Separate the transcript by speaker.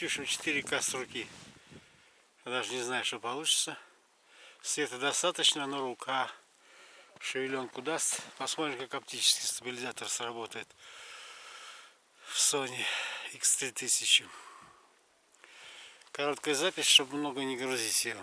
Speaker 1: Пишем 4К с руки. Я даже не знаю, что получится. Света достаточно, но рука шевеленку даст. Посмотрим, как оптический стабилизатор сработает в Sony X3000. Короткая запись, чтобы много не грузить ее.